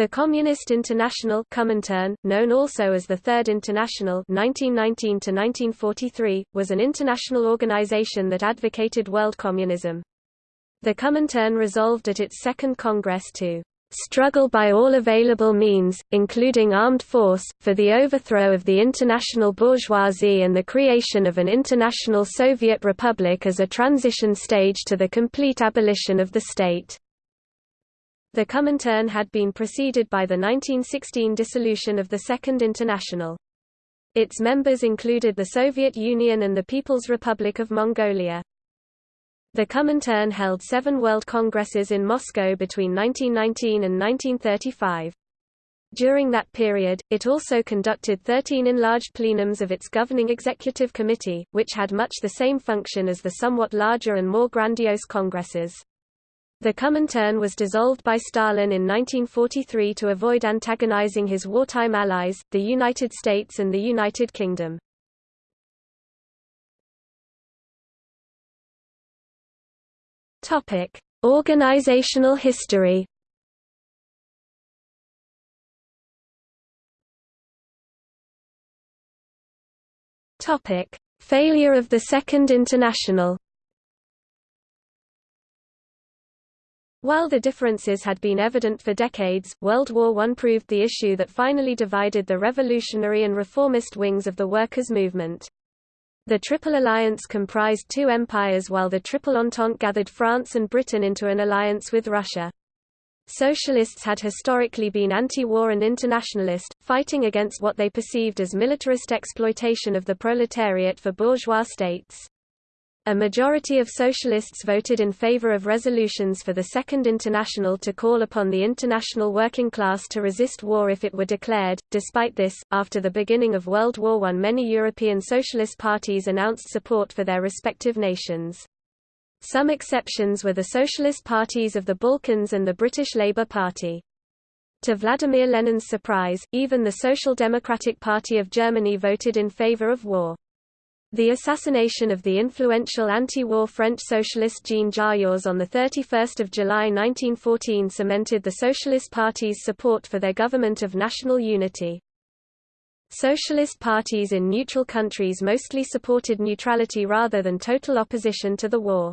The Communist International Comintern, known also as the Third International 1919 was an international organization that advocated world communism. The Comintern resolved at its second congress to struggle by all available means, including armed force, for the overthrow of the international bourgeoisie and the creation of an international Soviet republic as a transition stage to the complete abolition of the state. The Comintern had been preceded by the 1916 dissolution of the Second International. Its members included the Soviet Union and the People's Republic of Mongolia. The Comintern held seven World Congresses in Moscow between 1919 and 1935. During that period, it also conducted 13 enlarged plenums of its governing executive committee, which had much the same function as the somewhat larger and more grandiose congresses. The Comintern was dissolved by Stalin in 1943 to avoid antagonizing his wartime allies, the United States and the United Kingdom. Topic: Organizational history. Topic: Failure of the Second International. While the differences had been evident for decades, World War I proved the issue that finally divided the revolutionary and reformist wings of the workers' movement. The Triple Alliance comprised two empires while the Triple Entente gathered France and Britain into an alliance with Russia. Socialists had historically been anti-war and internationalist, fighting against what they perceived as militarist exploitation of the proletariat for bourgeois states. A majority of socialists voted in favor of resolutions for the Second International to call upon the international working class to resist war if it were declared. Despite this, after the beginning of World War I, many European socialist parties announced support for their respective nations. Some exceptions were the socialist parties of the Balkans and the British Labour Party. To Vladimir Lenin's surprise, even the Social Democratic Party of Germany voted in favor of war. The assassination of the influential anti-war French socialist Jean Jaurès on 31 July 1914 cemented the Socialist Party's support for their government of national unity. Socialist parties in neutral countries mostly supported neutrality rather than total opposition to the war.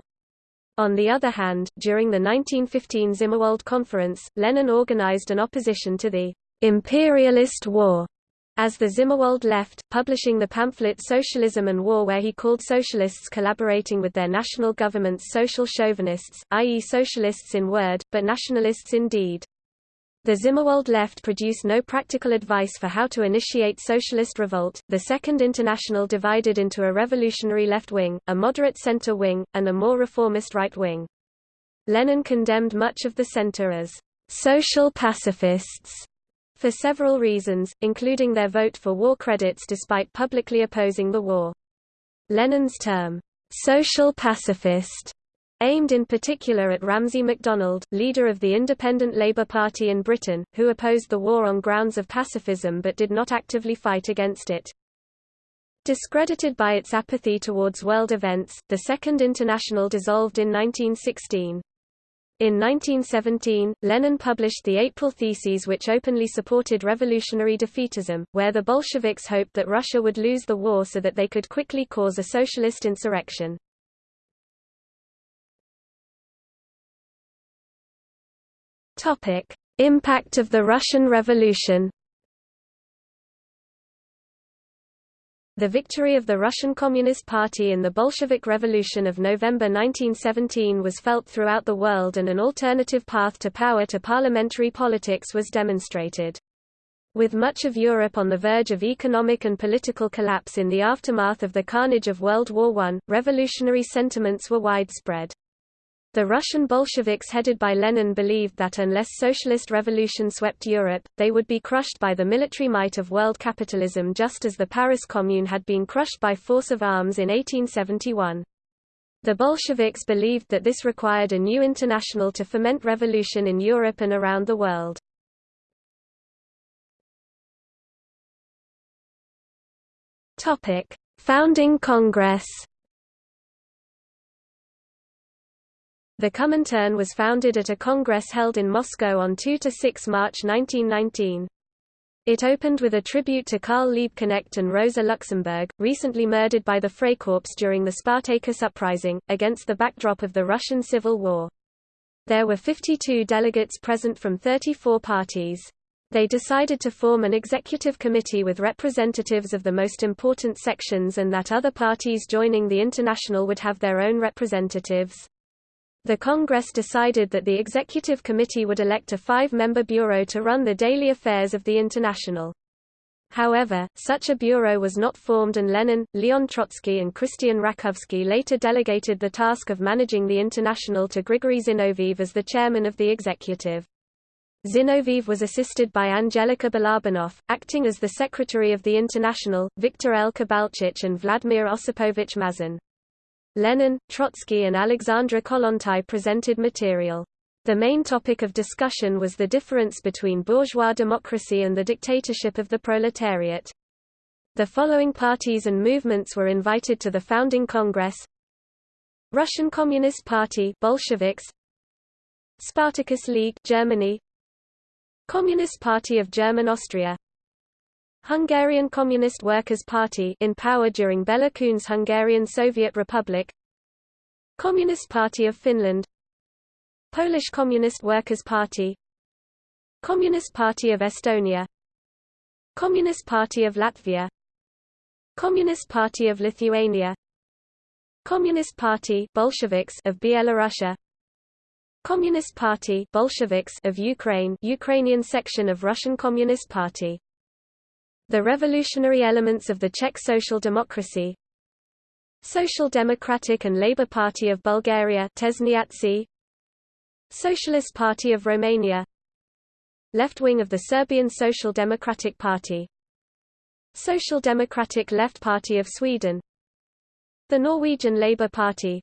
On the other hand, during the 1915 Zimmerwald Conference, Lenin organized an opposition to the imperialist war as the Zimmerwald left, publishing the pamphlet Socialism and War where he called socialists collaborating with their national governments social chauvinists, i.e. socialists in word, but nationalists in deed. The Zimmerwald left produced no practical advice for how to initiate socialist revolt. The Second International divided into a revolutionary left wing, a moderate center wing, and a more reformist right wing. Lenin condemned much of the center as social pacifists for several reasons, including their vote for war credits despite publicly opposing the war. Lenin's term, social pacifist, aimed in particular at Ramsay MacDonald, leader of the Independent Labour Party in Britain, who opposed the war on grounds of pacifism but did not actively fight against it. Discredited by its apathy towards world events, the Second International dissolved in 1916. In 1917, Lenin published the April Theses which openly supported revolutionary defeatism, where the Bolsheviks hoped that Russia would lose the war so that they could quickly cause a socialist insurrection. Impact of the Russian Revolution The victory of the Russian Communist Party in the Bolshevik Revolution of November 1917 was felt throughout the world and an alternative path to power to parliamentary politics was demonstrated. With much of Europe on the verge of economic and political collapse in the aftermath of the carnage of World War I, revolutionary sentiments were widespread. The Russian Bolsheviks headed by Lenin believed that unless socialist revolution swept Europe, they would be crushed by the military might of world capitalism just as the Paris Commune had been crushed by force of arms in 1871. The Bolsheviks believed that this required a new international to foment revolution in Europe and around the world. Founding Congress The Comintern was founded at a congress held in Moscow on 2–6 March 1919. It opened with a tribute to Karl Liebknecht and Rosa Luxemburg, recently murdered by the Freikorps during the Spartacus uprising, against the backdrop of the Russian Civil War. There were 52 delegates present from 34 parties. They decided to form an executive committee with representatives of the most important sections and that other parties joining the International would have their own representatives. The Congress decided that the Executive Committee would elect a five-member bureau to run the daily affairs of the International. However, such a bureau was not formed and Lenin, Leon Trotsky and Christian Rakovsky later delegated the task of managing the International to Grigory Zinoviev as the chairman of the executive. Zinoviev was assisted by Angelika Balabanov, acting as the secretary of the International, Viktor L. Kibalchich and Vladimir Osipovich Mazin. Lenin, Trotsky and Alexandra Kollontai presented material. The main topic of discussion was the difference between bourgeois democracy and the dictatorship of the proletariat. The following parties and movements were invited to the founding congress Russian Communist Party Bolsheviks Spartacus League Germany Communist Party of German Austria Hungarian Communist Workers' Party in power during Bela Kun's Hungarian Soviet Republic Communist Party of Finland Polish Communist Workers' Party Communist Party of Estonia Communist Party of Latvia Communist Party of Lithuania Communist Party Bolsheviks of Belarusia Communist Party Bolsheviks of Ukraine Ukrainian section of Russian Communist Party the revolutionary elements of the Czech Social Democracy. Social Democratic and Labour Party of Bulgaria Socialist Party of Romania. Left wing of the Serbian Social Democratic Party. Social Democratic Left Party of Sweden. The Norwegian Labour Party.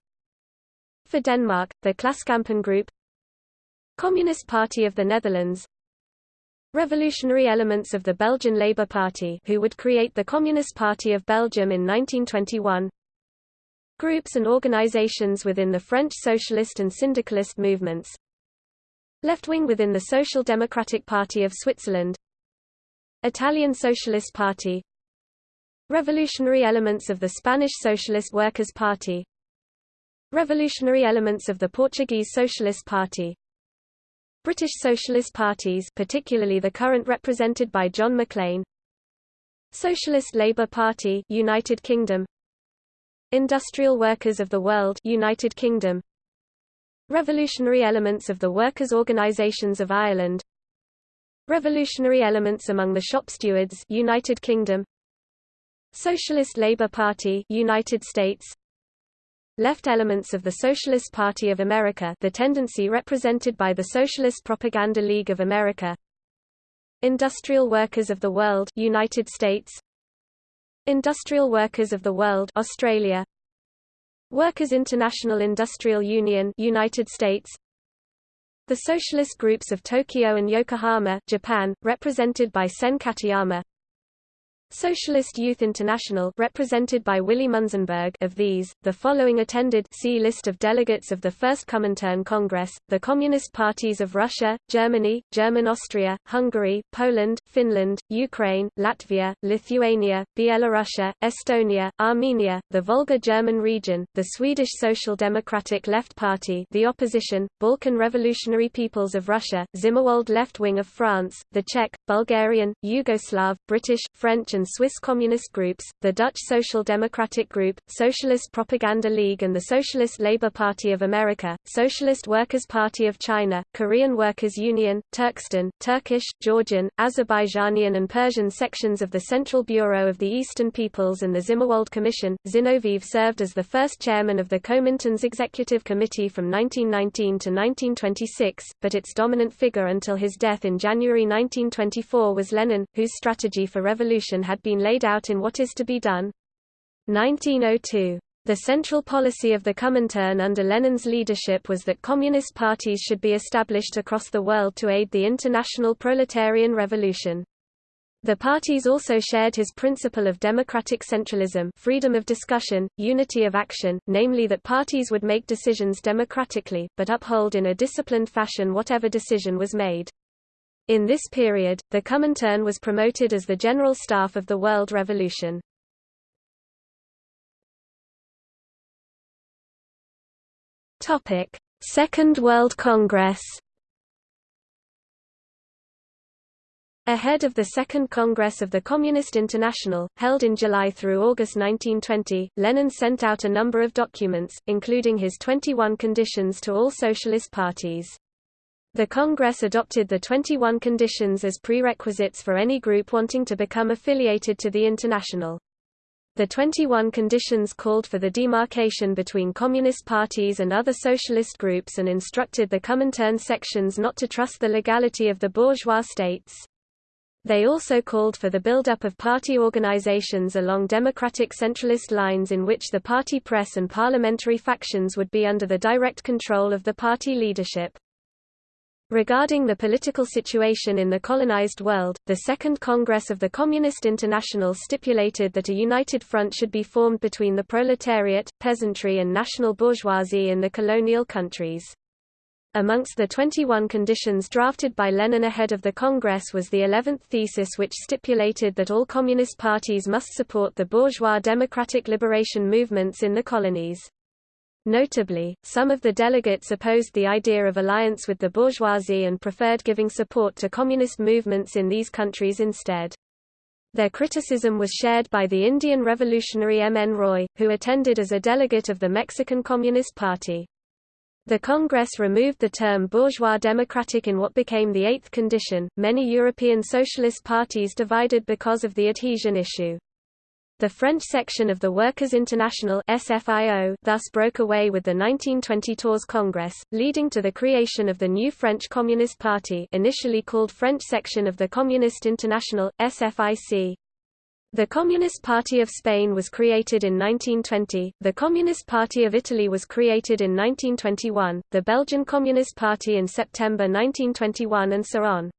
For Denmark, the Klassekampen Group. Communist Party of the Netherlands revolutionary elements of the Belgian Labour Party who would create the Communist Party of Belgium in 1921 Groups and organizations within the French socialist and syndicalist movements. Left-wing within the Social Democratic Party of Switzerland. Italian Socialist Party. Revolutionary elements of the Spanish Socialist Workers' Party. Revolutionary elements of the Portuguese Socialist Party British Socialist parties particularly the current represented by John Maclean Socialist Labour Party United Kingdom. Industrial Workers of the World United Kingdom. Revolutionary elements of the workers' organisations of Ireland. Revolutionary elements among the shop stewards United Kingdom. Socialist Labour Party United States left elements of the Socialist Party of America the tendency represented by the Socialist Propaganda League of America. Industrial Workers of the World United States. Industrial Workers of the World Australia. Workers International Industrial Union United States. The socialist groups of Tokyo and Yokohama Japan represented by Sen Katayama Socialist Youth International represented by Willy Munzenberg of these, the following attended see list of delegates of the First Comintern Congress, the Communist Parties of Russia, Germany, German Austria, Hungary, Poland, Finland, Ukraine, Latvia, Lithuania, Belarusia, Estonia, Armenia, the Volga German region, the Swedish Social Democratic Left Party the opposition, Balkan Revolutionary Peoples of Russia, Zimmerwald Left Wing of France, the Czech, Bulgarian, Yugoslav, British, French and Swiss communist groups, the Dutch Social Democratic Group, Socialist Propaganda League and the Socialist Labour Party of America, Socialist Workers' Party of China, Korean Workers' Union, Turkestan, Turkish, Georgian, Azerbaijanian and Persian sections of the Central Bureau of the Eastern Peoples and the Zimmerwald Commission. Zinoviev served as the first chairman of the Comintern's Executive Committee from 1919 to 1926, but its dominant figure until his death in January 1924 was Lenin, whose strategy for revolution had been laid out in What is to be Done? 1902. The central policy of the Comintern under Lenin's leadership was that communist parties should be established across the world to aid the international proletarian revolution. The parties also shared his principle of democratic centralism freedom of discussion, unity of action, namely that parties would make decisions democratically, but uphold in a disciplined fashion whatever decision was made. In this period, the Comintern was promoted as the General Staff of the World Revolution. Topic: Second World Congress Ahead of the Second Congress of the Communist International, held in July through August 1920, Lenin sent out a number of documents, including his 21 conditions to all socialist parties. The Congress adopted the 21 conditions as prerequisites for any group wanting to become affiliated to the International. The 21 conditions called for the demarcation between communist parties and other socialist groups and instructed the Comintern sections not to trust the legality of the bourgeois states. They also called for the buildup of party organizations along democratic centralist lines in which the party press and parliamentary factions would be under the direct control of the party leadership. Regarding the political situation in the colonized world, the Second Congress of the Communist International stipulated that a united front should be formed between the proletariat, peasantry and national bourgeoisie in the colonial countries. Amongst the 21 conditions drafted by Lenin ahead of the Congress was the 11th thesis which stipulated that all communist parties must support the bourgeois democratic liberation movements in the colonies. Notably, some of the delegates opposed the idea of alliance with the bourgeoisie and preferred giving support to communist movements in these countries instead. Their criticism was shared by the Indian revolutionary M. N. Roy, who attended as a delegate of the Mexican Communist Party. The Congress removed the term bourgeois democratic in what became the eighth condition. Many European socialist parties divided because of the adhesion issue. The French section of the Workers' International SFIO thus broke away with the 1920 Tours Congress, leading to the creation of the new French Communist Party initially called French section of the Communist International, SFIC. The Communist Party of Spain was created in 1920, the Communist Party of Italy was created in 1921, the Belgian Communist Party in September 1921 and so on.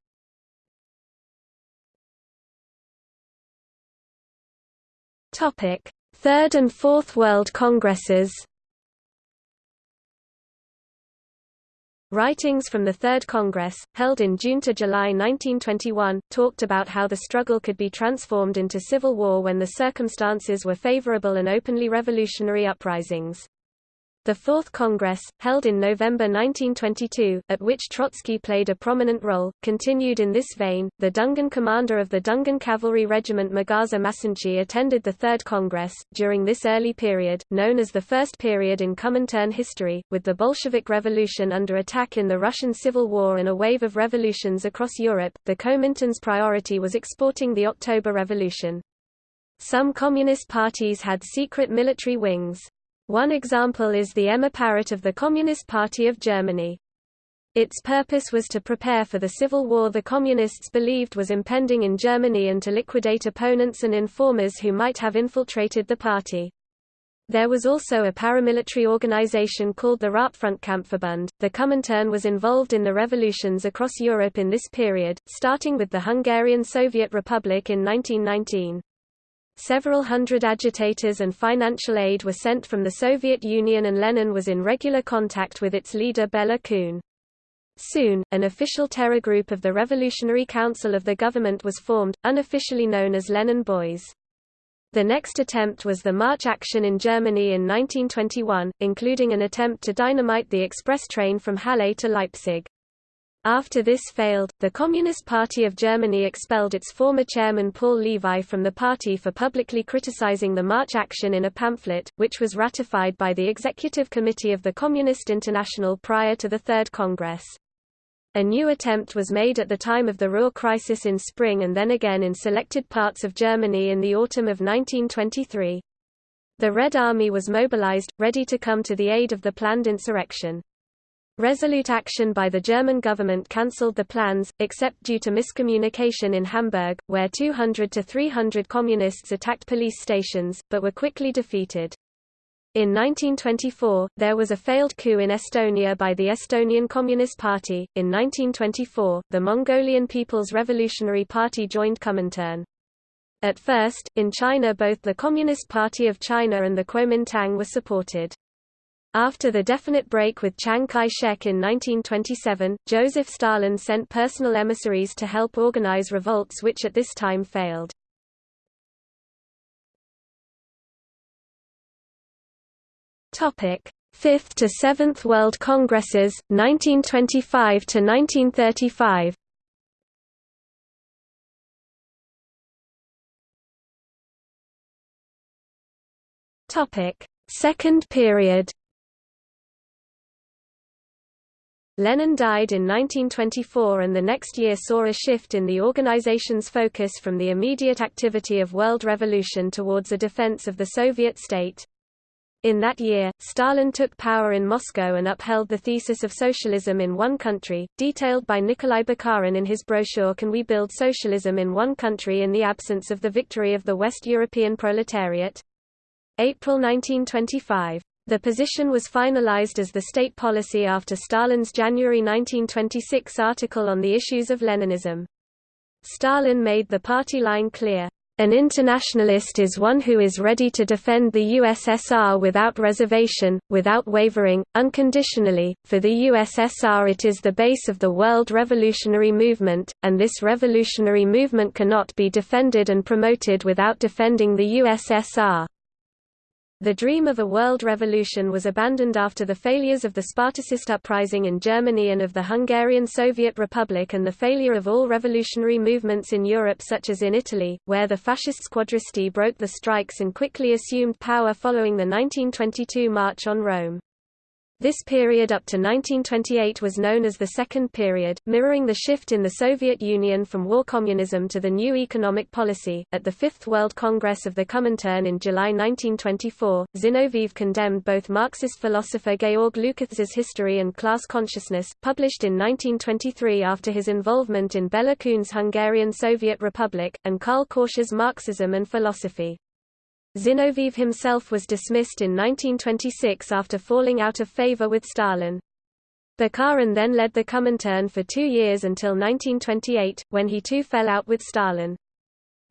Third and Fourth World Congresses Writings from the Third Congress, held in June to July 1921, talked about how the struggle could be transformed into civil war when the circumstances were favorable and openly revolutionary uprisings. The Fourth Congress, held in November 1922, at which Trotsky played a prominent role, continued in this vein. The Dungan commander of the Dungan Cavalry Regiment Magaza Masanchi attended the Third Congress. During this early period, known as the First Period in Comintern history, with the Bolshevik Revolution under attack in the Russian Civil War and a wave of revolutions across Europe, the Comintern's priority was exporting the October Revolution. Some communist parties had secret military wings. One example is the M-Apparat of the Communist Party of Germany. Its purpose was to prepare for the civil war the Communists believed was impending in Germany and to liquidate opponents and informers who might have infiltrated the party. There was also a paramilitary organization called the Rotfrontkampfverbund. The Comintern was involved in the revolutions across Europe in this period, starting with the Hungarian Soviet Republic in 1919. Several hundred agitators and financial aid were sent from the Soviet Union and Lenin was in regular contact with its leader Bela Kun. Soon, an official terror group of the Revolutionary Council of the government was formed, unofficially known as Lenin Boys. The next attempt was the March action in Germany in 1921, including an attempt to dynamite the express train from Halle to Leipzig. After this failed, the Communist Party of Germany expelled its former chairman Paul Levi from the party for publicly criticizing the March action in a pamphlet, which was ratified by the Executive Committee of the Communist International prior to the Third Congress. A new attempt was made at the time of the Ruhr crisis in spring and then again in selected parts of Germany in the autumn of 1923. The Red Army was mobilized, ready to come to the aid of the planned insurrection. Resolute action by the German government cancelled the plans, except due to miscommunication in Hamburg, where 200 to 300 communists attacked police stations, but were quickly defeated. In 1924, there was a failed coup in Estonia by the Estonian Communist Party. In 1924, the Mongolian People's Revolutionary Party joined Comintern. At first, in China both the Communist Party of China and the Kuomintang were supported. After the definite break with Chiang Kai-shek in 1927, Joseph Stalin sent personal emissaries to help organize revolts which at this time failed. Topic: 5th to 7th World Congresses 1925 to 1935. Topic: Second period. Lenin died in 1924 and the next year saw a shift in the organization's focus from the immediate activity of world revolution towards a defense of the Soviet state. In that year, Stalin took power in Moscow and upheld the thesis of socialism in one country, detailed by Nikolai Bukharin in his brochure Can We Build Socialism in One Country in the Absence of the Victory of the West European Proletariat? April 1925. The position was finalized as the state policy after Stalin's January 1926 article on the issues of Leninism. Stalin made the party line clear. An internationalist is one who is ready to defend the USSR without reservation, without wavering, unconditionally. For the USSR, it is the base of the world revolutionary movement, and this revolutionary movement cannot be defended and promoted without defending the USSR. The dream of a world revolution was abandoned after the failures of the Spartacist uprising in Germany and of the Hungarian Soviet Republic and the failure of all revolutionary movements in Europe such as in Italy, where the fascist squadristi broke the strikes and quickly assumed power following the 1922 March on Rome. This period up to 1928 was known as the Second Period, mirroring the shift in the Soviet Union from war communism to the new economic policy. At the Fifth World Congress of the Comintern in July 1924, Zinoviev condemned both Marxist philosopher Georg Lukács's History and Class Consciousness, published in 1923 after his involvement in Bela Kun's Hungarian Soviet Republic, and Karl Korsch's Marxism and Philosophy. Zinoviev himself was dismissed in 1926 after falling out of favor with Stalin. Bukharin then led the Comintern for two years until 1928, when he too fell out with Stalin.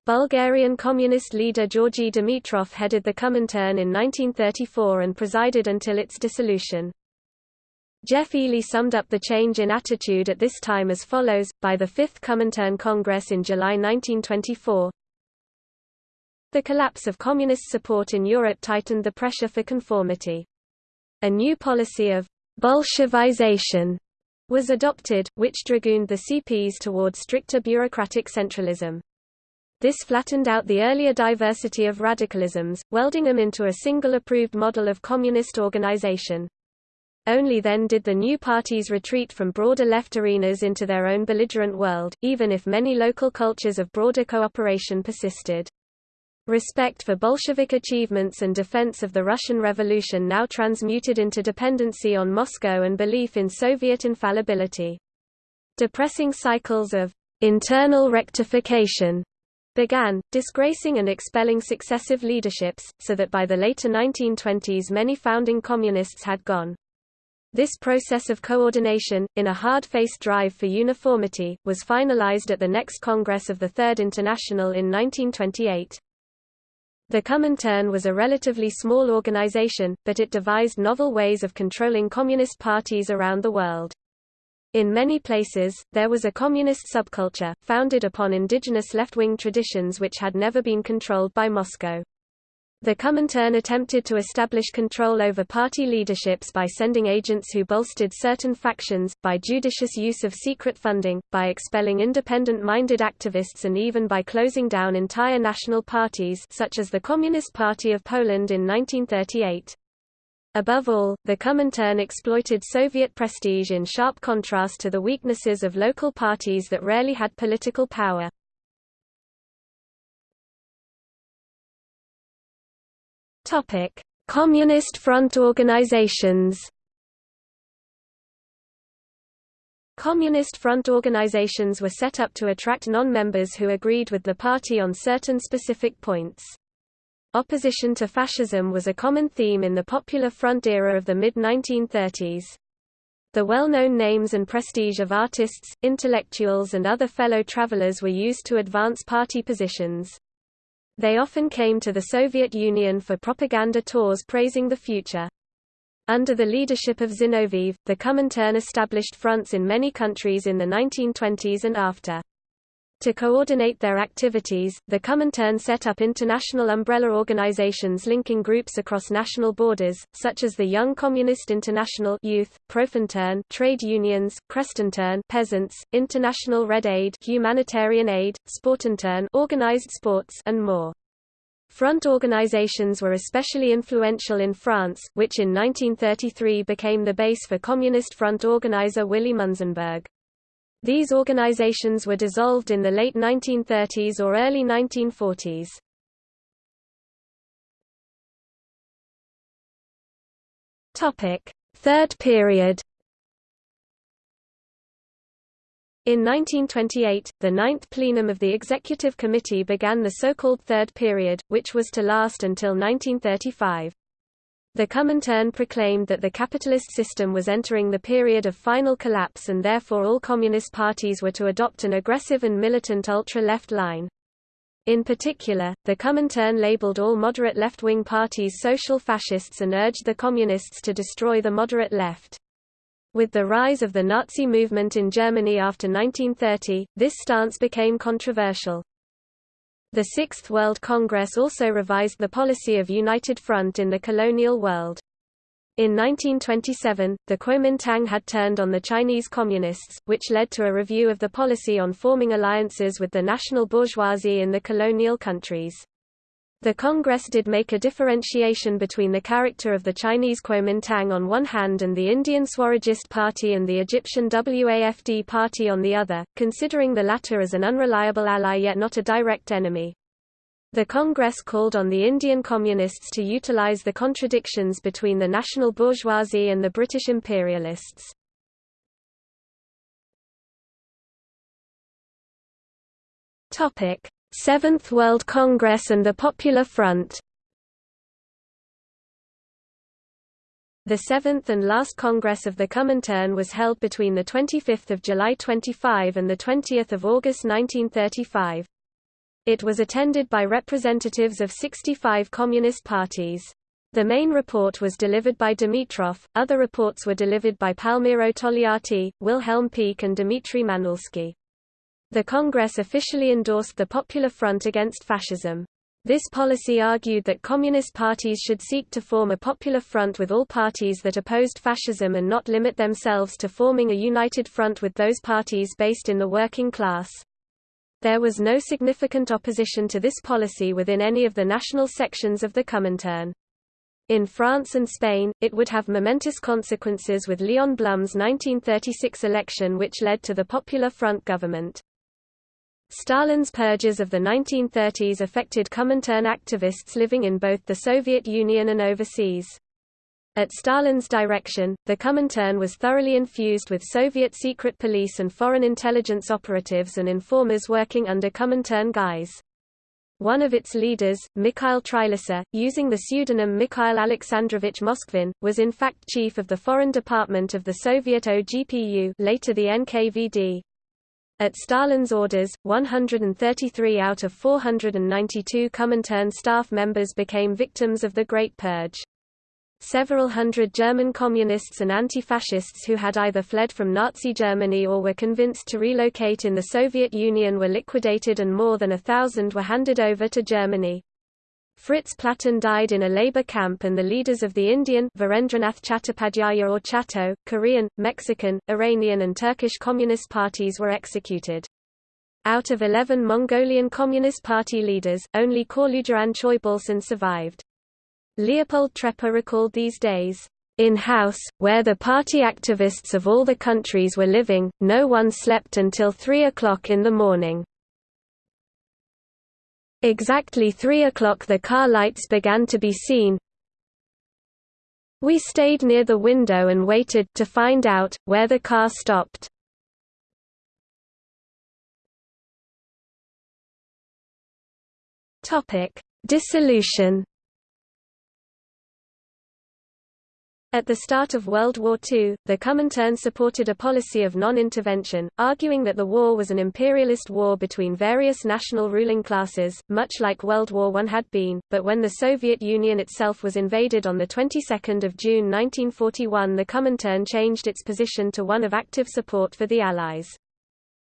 Bulgarian communist leader Georgy Dimitrov headed the Comintern in 1934 and presided until its dissolution. Geoff Eley summed up the change in attitude at this time as follows, by the Fifth Comintern Congress in July 1924, the collapse of communist support in Europe tightened the pressure for conformity. A new policy of Bolshevization was adopted, which dragooned the CPs toward stricter bureaucratic centralism. This flattened out the earlier diversity of radicalisms, welding them into a single approved model of communist organization. Only then did the new parties retreat from broader left arenas into their own belligerent world, even if many local cultures of broader cooperation persisted. Respect for Bolshevik achievements and defense of the Russian Revolution now transmuted into dependency on Moscow and belief in Soviet infallibility. Depressing cycles of internal rectification began, disgracing and expelling successive leaderships, so that by the later 1920s many founding communists had gone. This process of coordination, in a hard-faced drive for uniformity, was finalized at the next Congress of the Third International in 1928. The Comintern was a relatively small organization, but it devised novel ways of controlling communist parties around the world. In many places, there was a communist subculture, founded upon indigenous left-wing traditions which had never been controlled by Moscow. The Comintern attempted to establish control over party leaderships by sending agents who bolstered certain factions, by judicious use of secret funding, by expelling independent-minded activists and even by closing down entire national parties such as the Communist Party of Poland in 1938. Above all, the Comintern exploited Soviet prestige in sharp contrast to the weaknesses of local parties that rarely had political power. Topic: Communist Front organizations. Communist Front organizations were set up to attract non-members who agreed with the party on certain specific points. Opposition to fascism was a common theme in the Popular Front era of the mid-1930s. The well-known names and prestige of artists, intellectuals and other fellow travelers were used to advance party positions. They often came to the Soviet Union for propaganda tours praising the future. Under the leadership of Zinoviev, the Comintern established fronts in many countries in the 1920s and after. To coordinate their activities, the Comintern set up international umbrella organizations linking groups across national borders, such as the Young Communist International Youth, Profintern trade unions, Krestintern peasants, International Red Aid humanitarian aid, Sportintern organized sports and more. Front organizations were especially influential in France, which in 1933 became the base for Communist Front organizer Willy Munzenberg. These organizations were dissolved in the late 1930s or early 1940s. Topic: Third period. In 1928, the ninth plenum of the Executive Committee began the so-called Third Period, which was to last until 1935. The Comintern proclaimed that the capitalist system was entering the period of final collapse and therefore all communist parties were to adopt an aggressive and militant ultra-left line. In particular, the Comintern labeled all moderate left-wing parties social fascists and urged the communists to destroy the moderate left. With the rise of the Nazi movement in Germany after 1930, this stance became controversial. The Sixth World Congress also revised the policy of United Front in the colonial world. In 1927, the Kuomintang had turned on the Chinese Communists, which led to a review of the policy on forming alliances with the national bourgeoisie in the colonial countries. The Congress did make a differentiation between the character of the Chinese Kuomintang on one hand and the Indian Swarajist Party and the Egyptian WAFD Party on the other, considering the latter as an unreliable ally yet not a direct enemy. The Congress called on the Indian Communists to utilize the contradictions between the national bourgeoisie and the British imperialists. Seventh World Congress and the Popular Front The seventh and last Congress of the Comintern was held between 25 July 25 and 20 August 1935. It was attended by representatives of 65 communist parties. The main report was delivered by Dimitrov, other reports were delivered by Palmiro Togliatti, Wilhelm Pieck and Dmitry Manuilsky. The Congress officially endorsed the Popular Front against fascism. This policy argued that communist parties should seek to form a popular front with all parties that opposed fascism and not limit themselves to forming a united front with those parties based in the working class. There was no significant opposition to this policy within any of the national sections of the Comintern. In France and Spain, it would have momentous consequences with Léon Blum's 1936 election which led to the Popular Front government. Stalin's purges of the 1930s affected Comintern activists living in both the Soviet Union and overseas. At Stalin's direction, the Comintern was thoroughly infused with Soviet secret police and foreign intelligence operatives and informers working under Comintern guise. One of its leaders, Mikhail Trilisser, using the pseudonym Mikhail Alexandrovich Moskvin, was in fact chief of the foreign department of the Soviet OGPU later the NKVD. At Stalin's orders, 133 out of 492 Comintern staff members became victims of the Great Purge. Several hundred German communists and anti-fascists who had either fled from Nazi Germany or were convinced to relocate in the Soviet Union were liquidated and more than a thousand were handed over to Germany. Fritz Platten died in a labor camp and the leaders of the Indian Virendranath Chattopadhyaya or Chatto, Korean, Mexican, Iranian and Turkish communist parties were executed. Out of 11 Mongolian Communist Party leaders, only Khorloogiin Choibalsan survived. Leopold Trepper recalled these days, in-house, where the party activists of all the countries were living, no one slept until 3 o'clock in the morning. Exactly three o'clock the car lights began to be seen. We stayed near the window and waited to find out, where the car stopped. Dissolution At the start of World War II, the Comintern supported a policy of non-intervention, arguing that the war was an imperialist war between various national ruling classes, much like World War I had been, but when the Soviet Union itself was invaded on the 22nd of June 1941 the Comintern changed its position to one of active support for the Allies.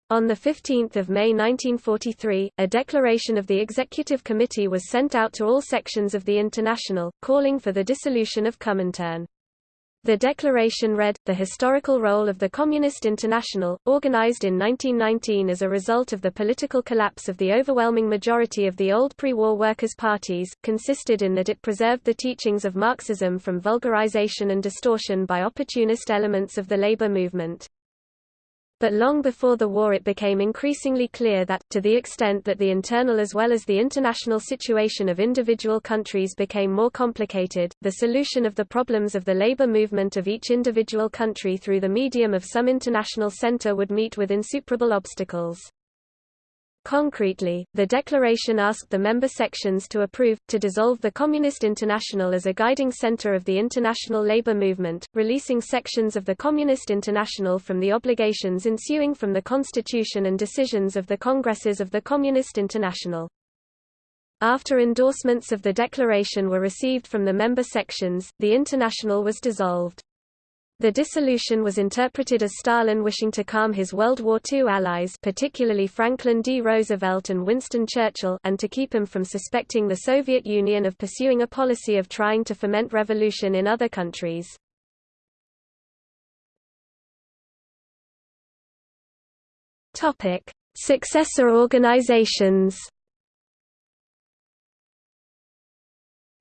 On 15 May 1943, a declaration of the Executive Committee was sent out to all sections of the International, calling for the dissolution of Comintern. The declaration read, the historical role of the Communist International, organized in 1919 as a result of the political collapse of the overwhelming majority of the old pre-war workers' parties, consisted in that it preserved the teachings of Marxism from vulgarization and distortion by opportunist elements of the labor movement. But long before the war it became increasingly clear that, to the extent that the internal as well as the international situation of individual countries became more complicated, the solution of the problems of the labor movement of each individual country through the medium of some international center would meet with insuperable obstacles. Concretely, the declaration asked the member sections to approve, to dissolve the Communist International as a guiding center of the international labor movement, releasing sections of the Communist International from the obligations ensuing from the constitution and decisions of the congresses of the Communist International. After endorsements of the declaration were received from the member sections, the International was dissolved. The dissolution was interpreted as Stalin wishing to calm his World War II allies particularly Franklin D. Roosevelt and Winston Churchill and to keep him from suspecting the Soviet Union of pursuing a policy of trying to foment revolution in other countries. Successor organizations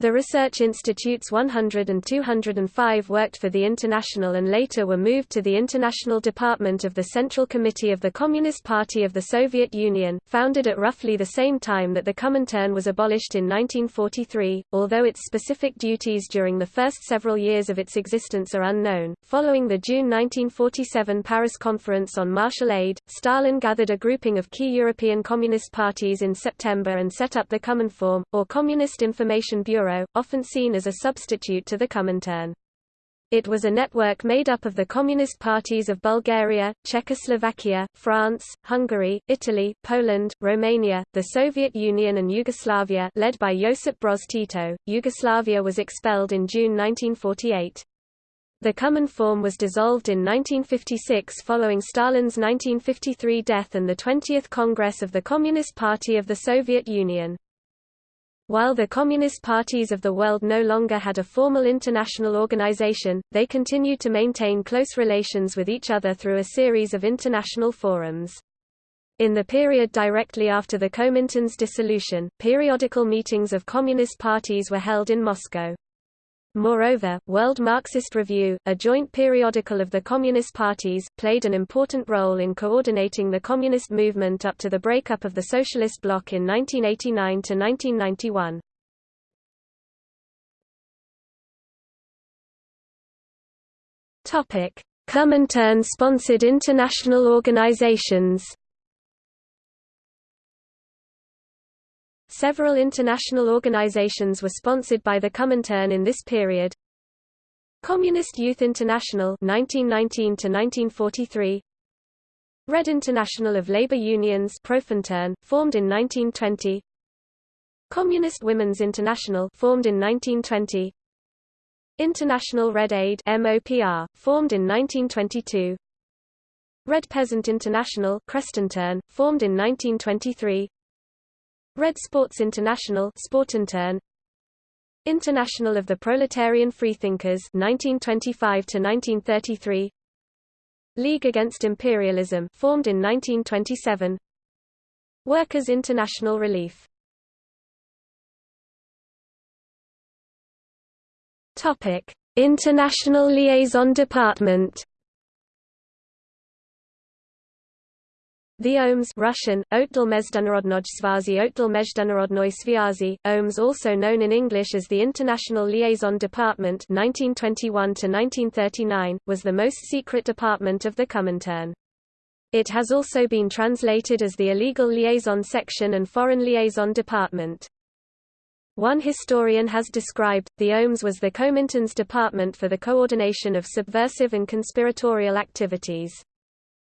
The research institutes 100 and 205 worked for the International and later were moved to the International Department of the Central Committee of the Communist Party of the Soviet Union, founded at roughly the same time that the Comintern was abolished in 1943, although its specific duties during the first several years of its existence are unknown. Following the June 1947 Paris Conference on Marshall Aid, Stalin gathered a grouping of key European Communist parties in September and set up the Cominform, or Communist Information Bureau Often seen as a substitute to the Comintern. It was a network made up of the communist parties of Bulgaria, Czechoslovakia, France, Hungary, Italy, Poland, Romania, the Soviet Union and Yugoslavia led by Josip Broz Tito. Yugoslavia was expelled in June 1948. The Cominform was dissolved in 1956 following Stalin's 1953 death and the 20th Congress of the Communist Party of the Soviet Union. While the communist parties of the world no longer had a formal international organization, they continued to maintain close relations with each other through a series of international forums. In the period directly after the Comintern's dissolution, periodical meetings of communist parties were held in Moscow. Moreover, World Marxist Review, a joint periodical of the Communist parties, played an important role in coordinating the communist movement up to the breakup of the Socialist bloc in 1989–1991. Comintern-sponsored international organizations Several international organizations were sponsored by the Comintern in this period. Communist Youth International 1919 to 1943 Red International of Labor Unions Profintern, formed in 1920 Communist Women's International formed in 1920 International Red Aid MOPR, formed in 1922 Red Peasant International Krestintern, formed in 1923 Red Sports International Sportintern International of the Proletarian Freethinkers 1925 to 1933 League Against Imperialism formed in 1927 Workers' International Relief. Topic International Liaison Department The OMS Russian, Otdel Svazi Otdel Sviazi, OMS also known in English as the International Liaison Department 1921 was the most secret department of the Comintern. It has also been translated as the Illegal Liaison Section and Foreign Liaison Department. One historian has described, the OMS was the Comintern's department for the coordination of subversive and conspiratorial activities.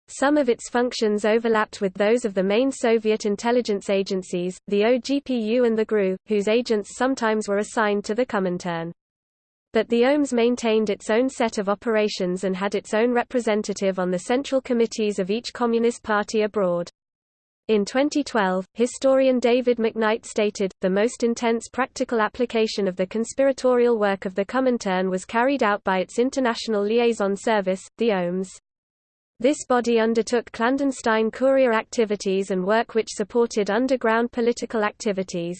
Some of its functions overlapped with those of the main Soviet intelligence agencies, the OGPU and the GRU, whose agents sometimes were assigned to the Comintern. But the OMS maintained its own set of operations and had its own representative on the central committees of each Communist party abroad. In 2012, historian David McKnight stated, the most intense practical application of the conspiratorial work of the Comintern was carried out by its International Liaison Service, the OMS. This body undertook clandestine courier activities and work which supported underground political activities.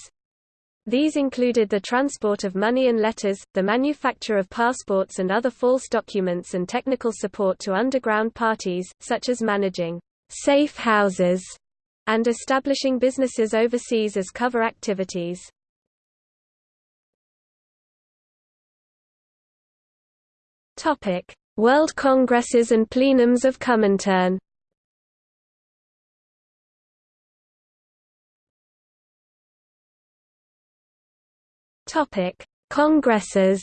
These included the transport of money and letters, the manufacture of passports and other false documents and technical support to underground parties, such as managing safe houses and establishing businesses overseas as cover activities. Topic: World Congresses and plenums of Comintern. Congresses.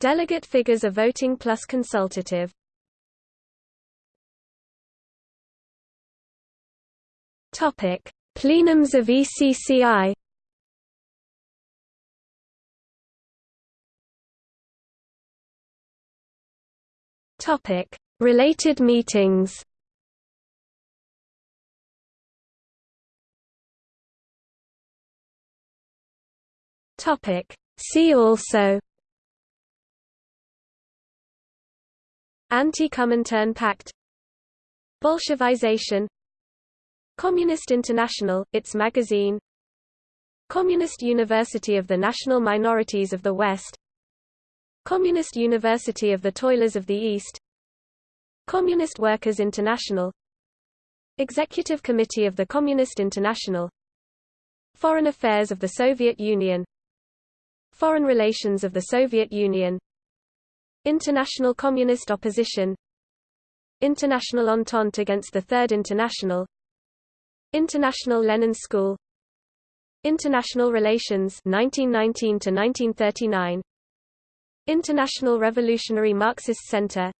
Delegate figures are voting plus consultative. Topic: Plenums of ECCI. Topic: Related meetings. Topic: See also. Anti-Comintern Pact. Bolshevization. Communist International, its magazine. Communist University of the National Minorities of the West Communist University of the Toilers of the East. Communist Workers International. Executive Committee of the Communist International. Foreign Affairs of the Soviet Union. Foreign Relations of the Soviet Union. International Communist Opposition. International Entente against the Third International. International Lenin School. International Relations 1919 to 1939 International Revolutionary Marxist Center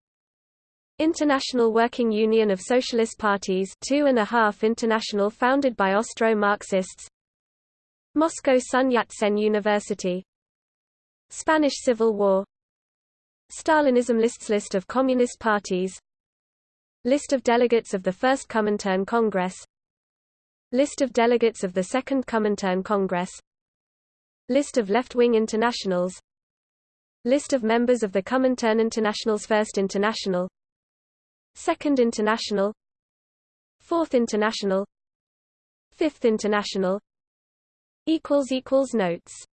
International Working Union of Socialist Parties two and a half international founded by Austro-Marxists Moscow Sun Yat-sen University Spanish Civil War Stalinism lists List of Communist parties List of delegates of the First Comintern Congress List of delegates of the Second Comintern Congress List of left-wing internationals List of members of the Comintern International's First International. Second International. Fourth International. Fifth International. Notes